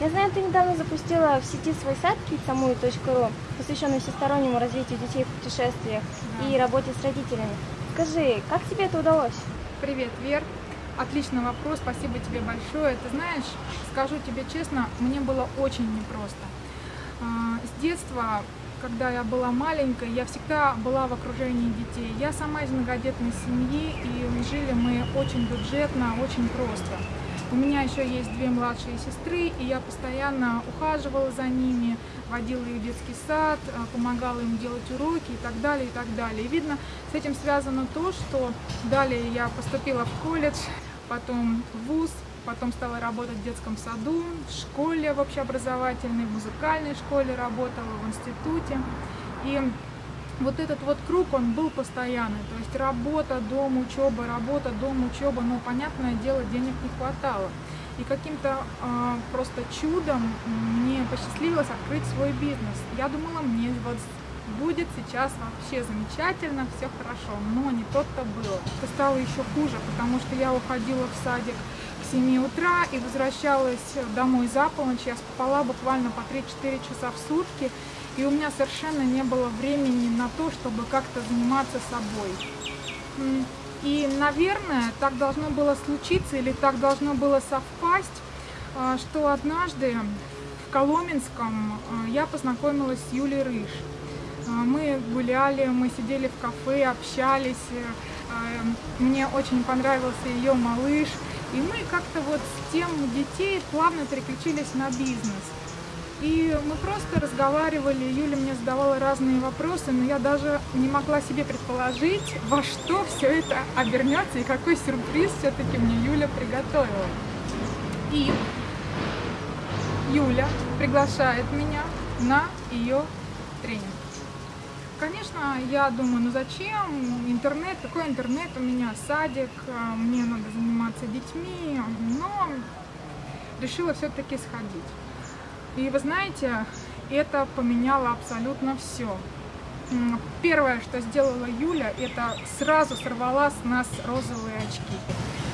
Я знаю, ты недавно запустила в сети свой сайт kidsamui.ru, посвященный всестороннему развитию детей в путешествиях да. и работе с родителями. Скажи, как тебе это удалось? Привет, Вер. Отличный вопрос, спасибо тебе большое. Ты знаешь, скажу тебе честно, мне было очень непросто. А, с детства когда я была маленькой, я всегда была в окружении детей. Я сама из многодетной семьи, и жили мы очень бюджетно, очень просто. У меня еще есть две младшие сестры, и я постоянно ухаживала за ними, водила их в детский сад, э, помогала им делать уроки и так далее, и так далее. И видно, с этим связано то, что далее я поступила в колледж, потом в ВУЗ, потом стала работать в детском саду, в школе в общеобразовательной, в музыкальной школе работала, в институте. И вот этот вот круг, он был постоянный, то есть работа, дом, учеба, работа, дом, учеба, но, понятное дело, денег не хватало. И каким-то э, просто чудом мне посчастливилось открыть свой бизнес. Я думала, мне вот будет сейчас вообще замечательно, все хорошо, но не то-то было. Это стало еще хуже, потому что я уходила в садик к 7 утра и возвращалась домой за полночь, я спала буквально по 3-4 часа в сутки, и у меня совершенно не было времени на то, чтобы как-то заниматься собой. И, наверное, так должно было случиться или так должно было совпасть, а, что однажды в Коломенском а, я познакомилась с Юлей Рыж. А, мы гуляли, мы сидели в кафе, общались. Мне очень понравился ее малыш. И мы как-то вот с тем детей плавно переключились на бизнес. И мы просто разговаривали, Юля мне задавала разные вопросы, но я даже не могла себе предположить, во что все это обернется и какой сюрприз все-таки мне Юля приготовила. И Юля приглашает меня на ее тренинг. Конечно, я думаю, ну зачем интернет, какой интернет, у меня садик, а, мне надо заниматься детьми, но решила все-таки сходить. И вы знаете, это поменяло абсолютно все. Первое, что сделала Юля, это сразу сорвала с нас розовые очки.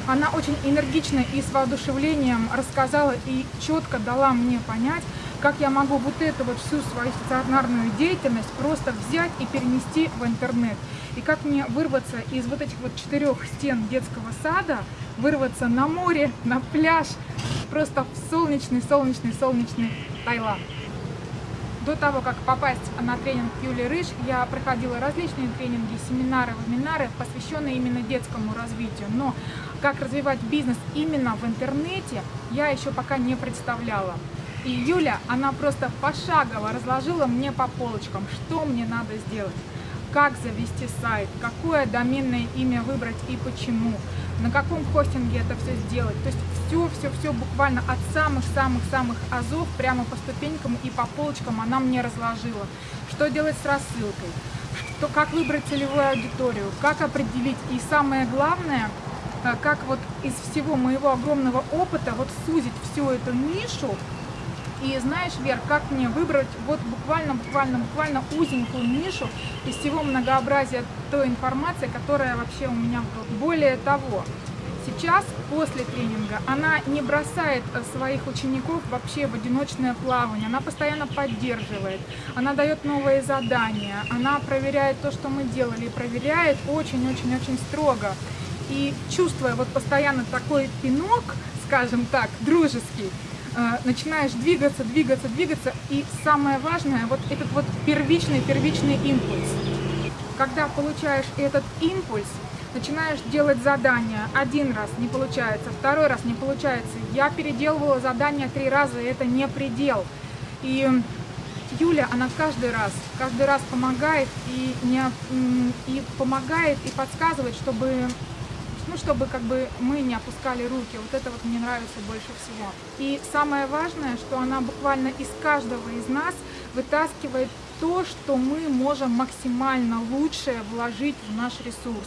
Она очень энергично и с воодушевлением рассказала и четко дала мне понять, как я могу вот эту вот всю свою стационарную деятельность просто взять и перенести в интернет. И как мне вырваться из вот этих вот четырех стен детского сада, вырваться на море, на пляж, просто в солнечный, солнечный, солнечный Таиланд. До того, как попасть на тренинг Юли Рыж, я проходила различные тренинги, семинары, вебинары, посвященные именно детскому развитию. Но как развивать бизнес именно в интернете, я еще пока не представляла. И Юля, она просто пошагово разложила мне по полочкам, что мне надо сделать как завести сайт, какое доменное имя выбрать и почему, на каком хостинге это все сделать. То есть все-все-все буквально от самых-самых-самых азов прямо по ступенькам и по полочкам она мне разложила. Что делать с рассылкой, что, как выбрать целевую аудиторию, как определить и самое главное, э, как вот из всего моего огромного опыта вот сузить всю эту нишу и знаешь, Вер, как мне выбрать вот буквально, буквально, буквально узенькую нишу из всего многообразия той информации, которая вообще у меня была. Более того, сейчас, после тренинга, она не бросает э, своих учеников вообще в одиночное плавание, она постоянно поддерживает, она дает новые задания, она проверяет то, что мы делали, проверяет очень-очень-очень строго. И чувствуя вот постоянно такой пинок, скажем так, дружеский, начинаешь двигаться, двигаться, двигаться, и самое важное, вот этот вот первичный, первичный импульс. Когда получаешь этот импульс, начинаешь делать задания. Один раз не получается, второй раз не получается. Я переделывала задания три раза, и это не предел. И Юля, она каждый раз, каждый раз помогает и, не, и помогает и подсказывает, чтобы ну, чтобы как бы мы не опускали руки. Вот это вот мне нравится больше всего. И самое важное, что она буквально из каждого из нас вытаскивает то, что мы можем максимально лучшее вложить в наш ресурс.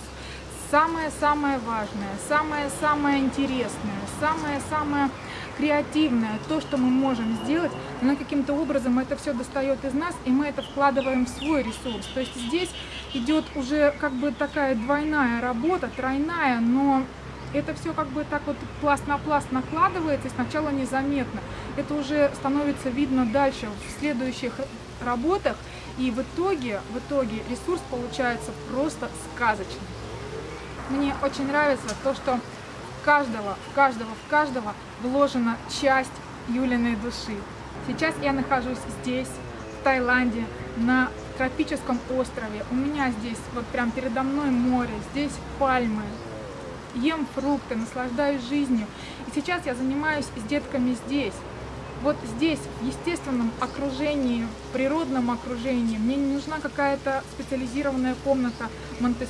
Самое-самое важное, самое-самое интересное, самое-самое креативное, то, что мы можем сделать, но каким-то образом это все достает из нас, и мы это вкладываем в свой ресурс. То есть здесь идет уже как бы такая двойная работа, тройная, но это все как бы так вот пласт на пласт накладывается, и сначала незаметно. это уже становится видно дальше в следующих работах, и в итоге, в итоге ресурс получается просто сказочный. Мне очень нравится то, что в каждого, в каждого, в каждого вложена часть Юлиной души. Сейчас я нахожусь здесь, в Таиланде, на тропическом острове. У меня здесь вот прям передо мной море, здесь пальмы. Ем фрукты, наслаждаюсь жизнью. И сейчас я занимаюсь с детками здесь. Вот здесь, в естественном окружении, в природном окружении, мне не нужна какая-то специализированная комната монте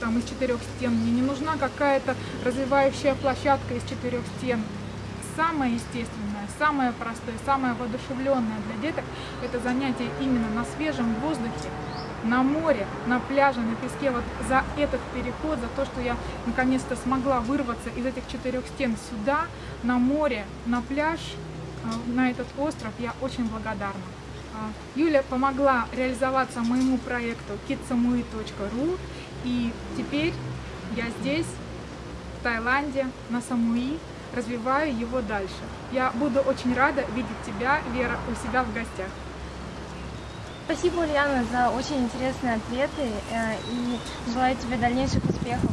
там из четырех стен, мне не нужна какая-то развивающая площадка из четырех стен. Самое естественное, самое простое, самое воодушевленное для деток – это занятие именно на свежем воздухе, на море, на пляже, на песке. Вот за этот переход, за то, что я наконец-то смогла вырваться из этих четырех стен сюда, на море, на пляж – а, на этот остров, я очень благодарна. А, Юля помогла реализоваться моему проекту kitsamui.ru и теперь я здесь, в Таиланде, на Самуи, развиваю его дальше. Я буду очень рада видеть тебя, Вера, у себя в гостях. Спасибо, Ульяна, за очень интересные ответы э, и желаю тебе дальнейших успехов.